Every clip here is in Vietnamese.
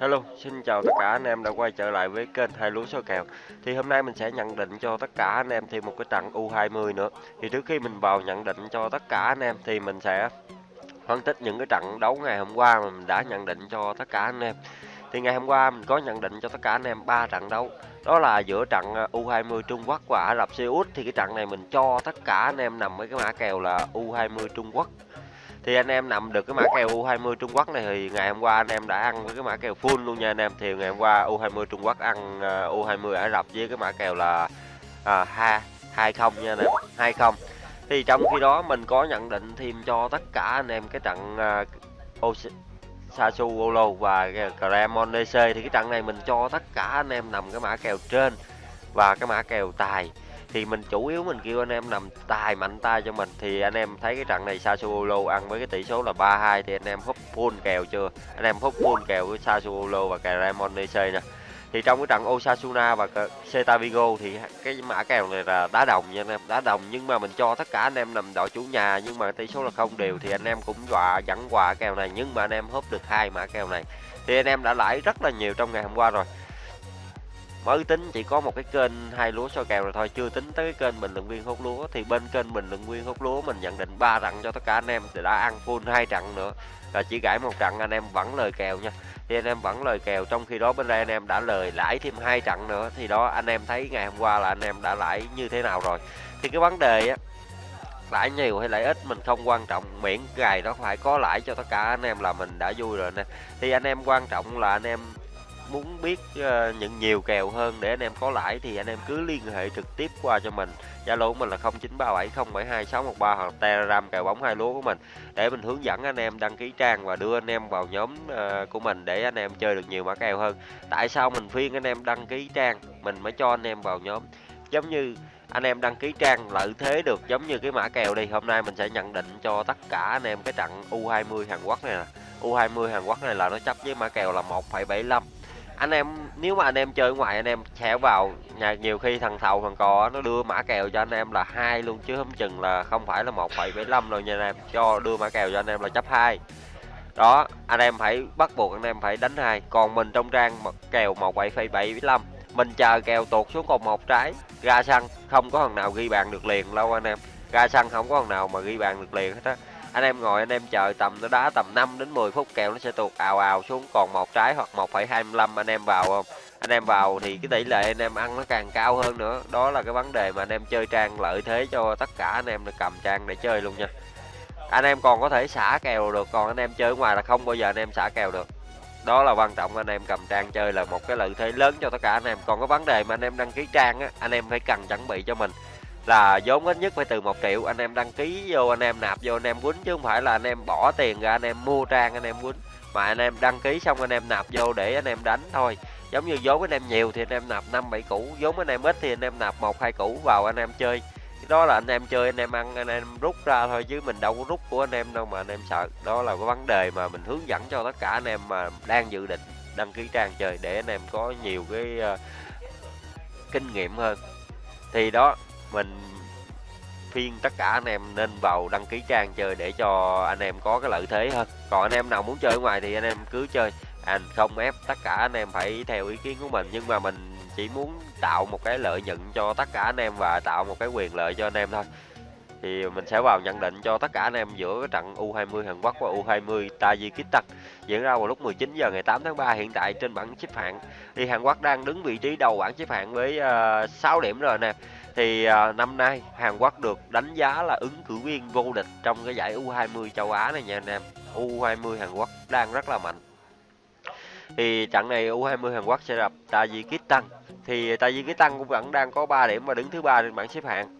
Hello, xin chào tất cả anh em đã quay trở lại với kênh hai lúa số kèo. Thì hôm nay mình sẽ nhận định cho tất cả anh em thêm một cái trận U20 nữa. Thì trước khi mình vào nhận định cho tất cả anh em thì mình sẽ phân tích những cái trận đấu ngày hôm qua mà mình đã nhận định cho tất cả anh em. Thì ngày hôm qua mình có nhận định cho tất cả anh em ba trận đấu. Đó là giữa trận ờ, U20 Trung Quốc và Ả Rập Xê Út thì cái trận này mình cho tất cả anh em nằm với cái mã kèo là U20 Trung Quốc thì anh em nằm được cái mã kèo U20 Trung Quốc này thì ngày hôm qua anh em đã ăn với cái mã kèo full luôn nha anh em. Thì ngày hôm qua U20 Trung Quốc ăn à, uh, U20 Ả Rập với cái mã kèo là à, ha 20 nha anh em 20 thì trong khi đó mình có nhận định thêm cho tất cả anh em cái trận à, uh, Sassuolo và Cremonese thì cái trận này mình cho tất cả anh em nằm cái mã kèo trên và cái mã kèo tài thì mình chủ yếu mình kêu anh em nằm tài mạnh tay cho mình. Thì anh em thấy cái trận này Sassuolo ăn với cái tỷ số là 3-2 thì anh em húp full kèo chưa? Anh em húp full kèo với Sassuolo và Cremonese nè. Thì trong cái trận Osasuna và Celta Vigo thì cái mã kèo này là đá đồng nha anh em, đá đồng. Nhưng mà mình cho tất cả anh em nằm đội chủ nhà nhưng mà tỷ số là không đều thì anh em cũng dọa dẫn quà kèo này. Nhưng mà anh em húp được hai mã kèo này thì anh em đã lãi rất là nhiều trong ngày hôm qua rồi mới tính chỉ có một cái kênh hai lúa soi kèo rồi thôi, chưa tính tới cái kênh bình luận viên hút lúa. Thì bên kênh bình luận viên hút lúa mình nhận định ba trận cho tất cả anh em, thì đã ăn full hai trận nữa. Là chỉ gãi một trận, anh em vẫn lời kèo nha. Thì anh em vẫn lời kèo, trong khi đó bên đây anh em đã lời lãi thêm hai trận nữa. Thì đó, anh em thấy ngày hôm qua là anh em đã lãi như thế nào rồi. Thì cái vấn đề á, lãi nhiều hay lãi ít mình không quan trọng. Miễn gài đó phải có lãi cho tất cả anh em là mình đã vui rồi nè. Thì anh em quan trọng là anh em muốn biết ờ, uh, những nhiều kèo hơn để anh em có lãi thì anh em cứ liên hệ trực tiếp qua cho mình. Zalo của mình là 0937072613 hoặc Telegram kèo bóng hai lúa của mình. Để mình hướng dẫn anh em đăng ký trang và đưa anh em vào nhóm uh, của mình để anh em chơi được nhiều mã kèo hơn. Tại sao mình phiên anh em đăng ký trang mình mới cho anh em vào nhóm? Giống như anh em đăng ký trang lợi thế được giống như cái mã kèo đi. Hôm nay mình sẽ nhận định cho tất cả anh em cái trận U20 Hàn Quốc này nè. U20 Hàn Quốc này là nó chấp với mã kèo là 1,75 anh em nếu mà anh em chơi ngoài anh em sẽ vào nhà nhiều khi thằng thầu thằng cò nó đưa mã kèo cho anh em là hai luôn chứ không chừng là không phải là 1,75 rồi nha anh em. Cho đưa mã kèo cho anh em là chấp hai. Đó anh em phải bắt buộc anh em phải đánh hai. Còn mình trong trang kèo 17,75 mình chờ kèo tuột xuống còn một trái ra sân không có thằng nào ghi bàn được liền lâu anh em. Ra sân không có thằng nào mà ghi bàn được liền hết á anh em ngồi anh em chờ tầm nó đá tầm 5 đến 10 phút kèo nó sẽ tuột ào ào xuống còn một trái hoặc 1,25 anh em vào không anh em vào thì cái tỷ lệ anh em ăn nó càng cao hơn nữa đó là cái vấn đề mà anh em chơi trang lợi thế cho tất cả anh em được cầm trang để chơi luôn nha anh em còn có thể xả kèo được còn anh em chơi ngoài là không bao giờ anh em xả kèo được đó là quan trọng anh em cầm trang chơi là một cái lợi thế lớn cho tất cả anh em còn có vấn đề mà anh em đăng ký trang á anh em phải cần chuẩn bị cho mình là vốn ít nhất phải từ một triệu anh em đăng ký vô anh em nạp vô anh em quýnh chứ không phải là anh em bỏ tiền ra anh em mua trang anh em quýnh mà anh em đăng ký xong anh em nạp vô để anh em đánh thôi giống như vốn anh em nhiều thì anh em nạp năm bảy củ vốn anh em ít thì anh em nạp một hai củ vào anh em chơi đó là anh em chơi anh em ăn anh em rút ra thôi chứ mình đâu có rút của anh em đâu mà anh em sợ đó là cái vấn đề mà mình hướng dẫn cho tất cả anh em mà đang dự định đăng ký trang chơi để anh em có nhiều cái uh, kinh nghiệm hơn thì đó mình phiên tất cả anh em nên vào đăng ký trang chơi để cho anh em có cái lợi thế hơn còn anh em nào muốn chơi ở ngoài thì anh em cứ chơi. Anh không ép tất cả anh em phải theo ý kiến của mình. Nhưng mà mình chỉ muốn tạo một cái lợi nhuận cho tất cả anh em và tạo một cái quyền lợi cho anh em thôi. Thì mình sẽ vào nhận định cho tất cả anh em giữa trận U20 Hàn Quốc và U20 Tajikistan. Diễn ra vào lúc 19 giờ ngày 8 tháng 3 hiện tại trên bảng xếp hạng. Thì Hàn Quốc đang đứng vị trí đầu bảng xếp hạng với ờ, uh, 6 điểm rồi nè thì à, năm nay Hàn Quốc được đánh giá là ứng cử viên vô địch trong cái giải U20 châu Á này nha anh em. U20 Hàn Quốc đang rất là mạnh. Thì trận này U20 Hàn Quốc sẽ gặp Tajikistan. Thì Tajikistan cũng vẫn đang có 3 điểm và đứng thứ ba trên bảng xếp hạng.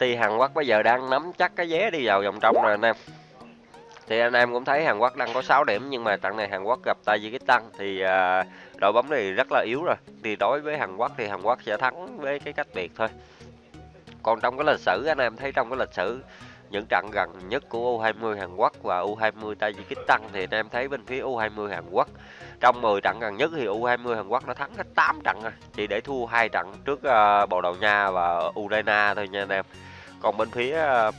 Thì Hàn Quốc bây giờ đang nắm chắc cái vé đi vào vòng trong rồi anh em. Thì anh em cũng thấy Hàn Quốc đang có 6 điểm nhưng mà trận này Hàn Quốc gặp Tajikistan thì à, đội bóng này rất là yếu rồi. Thì đối với Hàn Quốc thì Hàn Quốc sẽ thắng với cái cách biệt thôi. Còn trong cái lịch sử anh em thấy trong cái lịch sử những trận gần nhất của U20 Hàn Quốc và U20 Tajikistan thì anh em thấy bên phía U20 Hàn Quốc trong 10 trận gần nhất thì U20 Hàn Quốc đã thắng hết 8 trận rồi chỉ để thua hai trận trước uh, Bồ Đào Nha và Ukraine thôi nha anh em. Còn bên phía uh,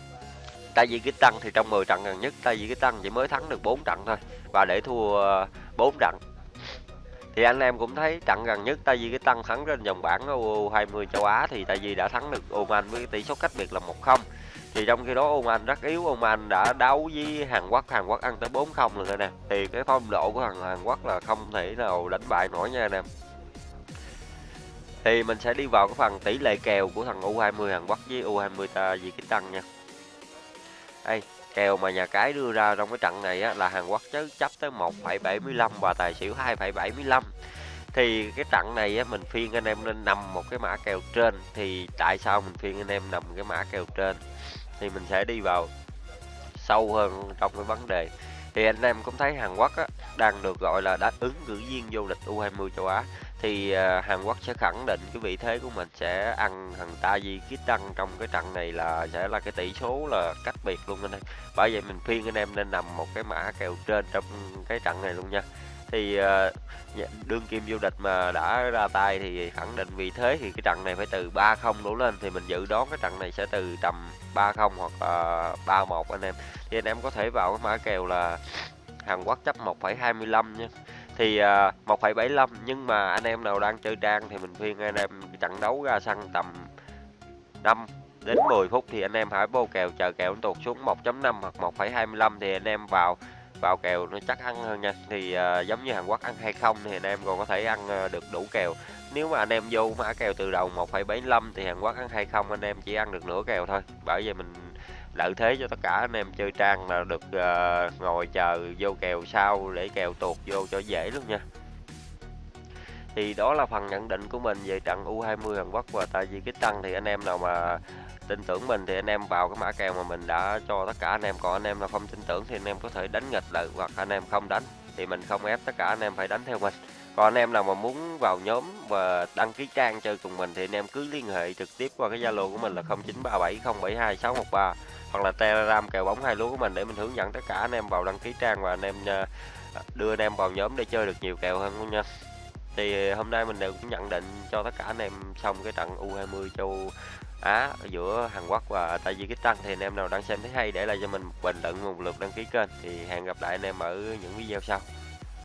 Tajikistan thì trong 10 trận gần nhất Tajikistan chỉ mới thắng được 4 trận thôi, và để thua ờ, 4 trận. Thì anh em cũng thấy trận gần nhất Tajikistan thắng trên vòng bảng U20 châu Á thì tại vì đã thắng được Oman với tỷ số cách biệt là 1-0 thì trong khi đó Oman rất yếu, Oman đã đấu với Hàn Quốc Hàn Quốc ăn tới 4-0 rồi nè. Thì cái phong độ của thằng Hàn Quốc là không thể nào đánh bại nổi nha anh em. Thì mình sẽ đi vào cái phần tỷ lệ kèo của thằng U20 Hàn Quốc với U20 Tajikistan nha. Ê, kèo mà nhà cái đưa ra trong cái trận này á, là Hàn Quốc chứ chấp tới 1,75 và tài xỉu 2,75 thì cái trận này á, mình phiên anh em nên nằm một cái mã kèo trên thì tại sao mình phiên anh em nằm cái mã kèo trên? Thì mình sẽ đi vào sâu hơn trong cái vấn đề. Thì anh em cũng thấy Hàn Quốc á, đang được gọi là đáp ứng cử viên vô địch U20 châu Á thì à, Hàn Quốc sẽ khẳng định cái vị thế của mình sẽ ăn thằng Tajikistan trong cái trận này là sẽ là cái tỷ số là cách biệt luôn anh em bởi vậy mình khuyên anh em nên nằm một cái mã kèo trên trong cái trận này luôn nha. Thì à, đương kim vô địch mà đã ra tay thì khẳng định vị thế thì cái trận này phải từ 3-0 đổ lên. Thì mình dự đoán cái trận này sẽ từ tầm 3-0 hoặc là 3-1 anh em. Thì anh em có thể vào cái mã kèo là Hàn Quốc chấp 1,25 nha thì à, uh, 1,75 nhưng mà anh em nào đang chơi trang thì mình khuyên anh em trận đấu ra sân tầm 5 đến 10 phút thì anh em hãy vô kèo chờ kèo nó tụt xuống 1.5 hoặc 1,25 thì anh em vào vào kèo nó chắc ăn hơn nha. Thì uh, giống như Hàn Quốc ăn hay không thì anh em còn có thể ăn uh, được đủ kèo. Nếu mà anh em vô mã kèo từ đầu 1,75 thì Hàn Quốc ăn hay không anh em chỉ ăn được nửa kèo thôi. Bởi vì mình lợi thế cho tất cả anh em chơi trang là được uh, ngồi chờ vô kèo sau để kèo tuột vô cho dễ luôn nha. Thì đó là phần nhận định của mình về trận U20 Hàn Quốc và Tajikistan thì anh em nào mà tin tưởng mình thì anh em vào cái mã kèo mà mình đã cho tất cả anh em. Còn anh em nào không tin tưởng thì anh em có thể đánh nghịch lại hoặc anh em không đánh thì mình không ép tất cả anh em phải đánh theo mình. Còn anh em nào mà muốn vào nhóm và đăng ký trang chơi cùng mình thì anh em cứ liên hệ trực tiếp qua cái zalo của mình là 0937072613 hoặc là telegram kèo bóng hai lúa của mình để mình hướng dẫn tất cả anh em vào đăng ký trang và anh em ờ, đưa anh em vào nhóm để chơi được nhiều kèo hơn luôn nha. Thì hôm nay mình đều cũng nhận định cho tất cả anh em xong cái trận U20 châu Á giữa Hàn Quốc và Tajikistan thì anh em nào đang xem thấy hay để lại cho mình một bình luận, một lượt đăng ký kênh. Thì hẹn gặp lại anh em ở những video sau.